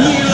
Yeah.